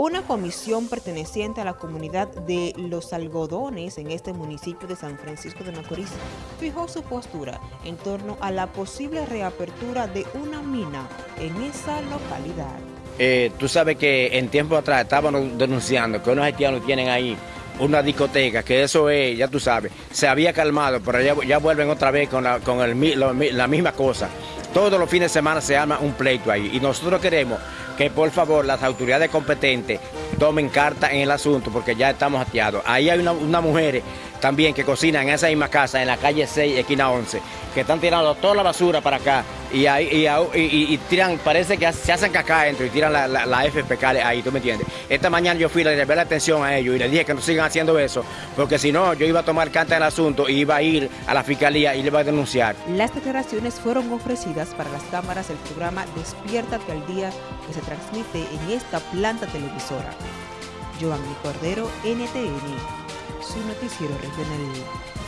Una comisión perteneciente a la comunidad de Los Algodones en este municipio de San Francisco de Macorís fijó su postura en torno a la posible reapertura de una mina en esa localidad. Eh, tú sabes que en tiempo atrás estaban denunciando que unos haitianos tienen ahí una discoteca, que eso es, ya tú sabes, se había calmado, pero ya, vuelven otra vez con, la, con la misma cosa. Todos los fines de semana se arma un pleito ahí y nosotros queremos que por favor las autoridades competentes tomen carta en el asunto porque ya estamos hateados. Ahí hay una, una mujer también que cocinan en esa misma casa, en la calle 6, esquina 11, que están tirando toda la basura para acá y, ahí, y, tiran, parece que se hacen caca adentro y tiran la, la, FPK ahí, ¿tú me entiendes? Esta mañana yo fui a ver la atención a ellos y les dije que no sigan haciendo eso, porque si no, yo iba a tomar carta en el asunto y iba a ir a la fiscalía y le iba a denunciar. Las declaraciones fueron ofrecidas para las cámaras del programa Despiértate al Día que se transmite en esta planta televisora. Giovanni Cordero, NTN su noticiero regional.